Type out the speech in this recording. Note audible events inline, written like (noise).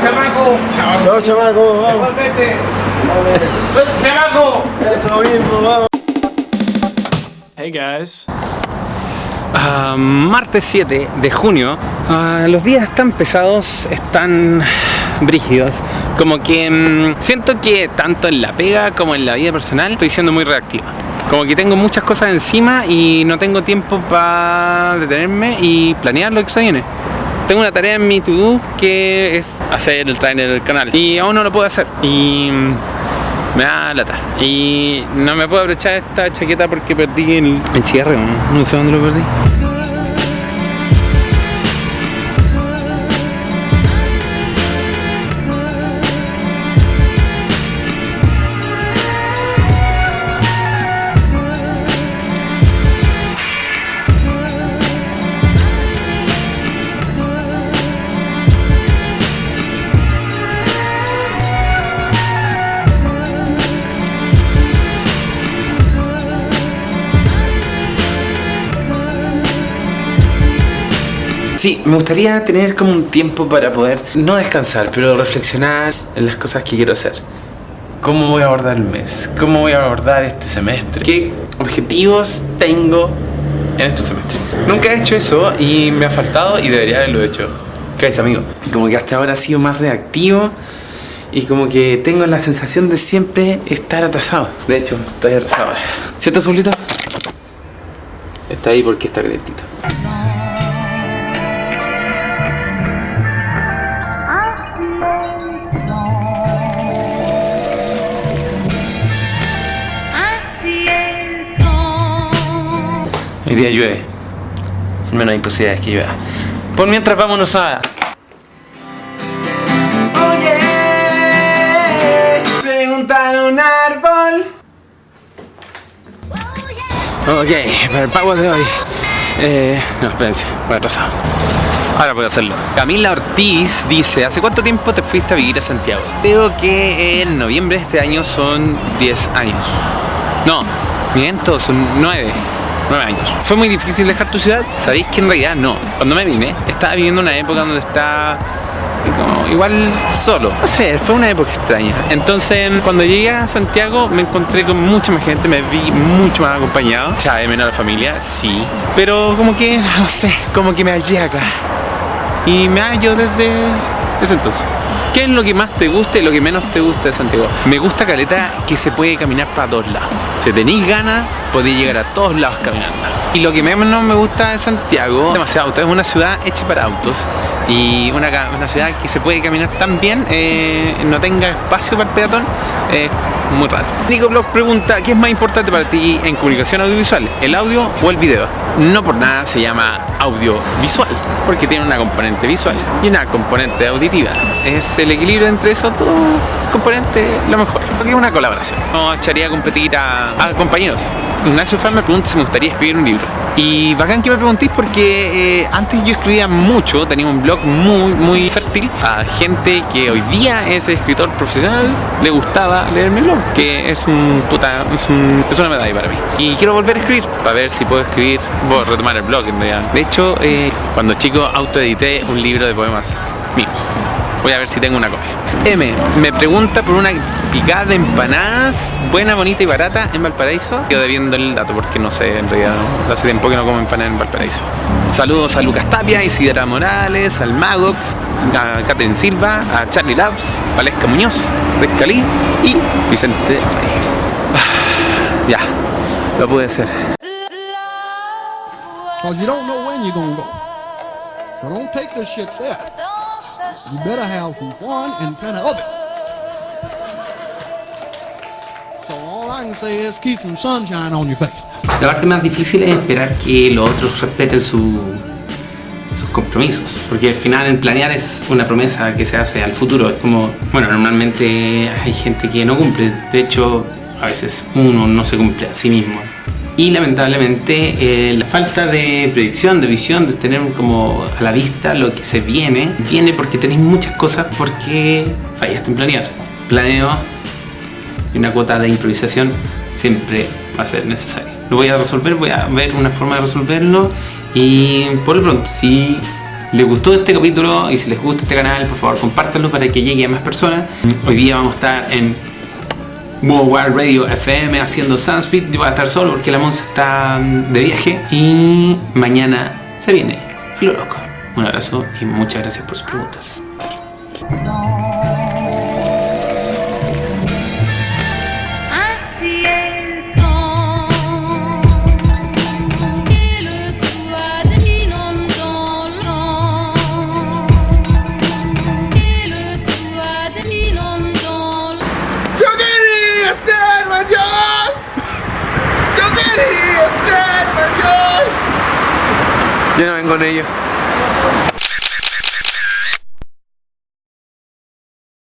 chamaco. Chao, chamaco, vamos. Igualmente. Chamaco. Eso mismo, vamos. Hey guys. Ah, martes 7 de junio. Ah, los días están pesados, están brígidos. Como que mm, siento que tanto en la pega como en la vida personal estoy siendo muy reactiva. Como que tengo muchas cosas encima y no tengo tiempo para detenerme y planear lo que se viene. Tengo una tarea en mi to-do que es hacer el trailer del canal y aún no lo puedo hacer. Y mm, me da lata. Y no me puedo aprovechar esta chaqueta porque perdí el, el cierre, no sé dónde lo perdí. Sí, me gustaría tener como un tiempo para poder no descansar, pero reflexionar en las cosas que quiero hacer. ¿Cómo voy a abordar el mes? ¿Cómo voy a abordar este semestre? ¿Qué objetivos tengo en este semestre? Nunca he hecho eso y me ha faltado y debería haberlo hecho. ¿Qué es, amigo? Como que hasta ahora he sido más reactivo y como que tengo la sensación de siempre estar atrasado. De hecho, estoy atrasado. ¿Cierto, Zulito? Está ahí porque está calentito. Hoy día llueve. Al menos hay posibilidades que llueva. Por mientras vámonos a... Oye, preguntar un árbol. Ok, para el pago de hoy. Eh, no, espérense, voy atrasado. Ahora puedo hacerlo. Camila Ortiz dice, ¿hace cuánto tiempo te fuiste a vivir a Santiago? Creo que en noviembre de este año son 10 años. No, miento, son 9. 9 años. ¿Fue muy difícil dejar tu ciudad? Sabéis que en realidad no. Cuando me vine, estaba viviendo una época donde estaba como igual solo. No sé, fue una época extraña. Entonces, cuando llegué a Santiago, me encontré con mucha más gente, me vi mucho más acompañado. Chave menos la familia, sí. Pero como que, (laughs) no sé, como que me hallé acá. Y me hallo desde ese entonces. ¿Qué es lo que más te gusta y lo que menos te gusta de Santiago? Me gusta Caleta que se puede caminar para todos lados. Si tenéis ganas, podéis llegar a todos lados caminando. Y lo que menos me gusta de Santiago, demasiado auto, es una ciudad hecha para autos y una, una ciudad que se puede caminar tan bien, eh, no tenga espacio para el peatón, es muy raro. Nico Blog pregunta, ¿qué es más importante para ti en comunicación audiovisual, el audio o el video? No por nada se llama audiovisual, porque tiene una componente visual y una componente auditiva. Es el equilibrio entre esos dos componentes lo mejor, porque es una colaboración. No echaría a competir a, a compañeros. Ignacio Fan me pregunta si me gustaría escribir un libro. Y bacán que me preguntéis porque eh, antes yo escribía mucho, tenía un blog muy, muy fértil a gente que hoy día es escritor profesional, le gustaba leer mi blog, que es un puta, es, un- es una medalla para mí. Y quiero volver a escribir, para ver si puedo escribir, voy a retomar el blog en realidad. De hecho, eh, cuando chico autoedité un libro de poemas míos. Voy a ver si tengo una copia. M me pregunta por una picada de empanadas buena, bonita y barata en Valparaíso. Yo debiendo el dato porque no sé, en realidad hace tiempo que no como empanadas en Valparaíso. Saludos a Lucas Tapia, Isidra Morales, al Magox, a Catherine Silva, a Charlie Labs, Valesca Muñoz, Descalí y Vicente Reyes. (sighs) Ya, lo pude hacer. La parte más difícil es esperar que los otros respeten su- sus compromisos, porque al final el planear es una promesa que se hace al futuro. Es como, bueno, normalmente hay gente que no cumple, de hecho, a veces uno no se cumple a sí mismo. Y lamentablemente eh, la falta de predicción, de visión, de tener como a la vista lo que se viene, viene porque tenéis muchas cosas porque fallaste en planear. Planeo y una cuota de improvisación siempre va a ser necesaria. Lo voy a resolver, voy a ver una forma de resolverlo y por lo pronto, si les gustó este capítulo y si les gusta este canal, por favor compártanlo para que llegue a más personas. Hoy día vamos a estar en World Radio FM haciendo Sunspeed. Yo voy a estar solo porque la Monza está de viaje y mañana se viene a lo loco. Un abrazo y muchas gracias por sus preguntas. ¡Yo no vengo con ellos.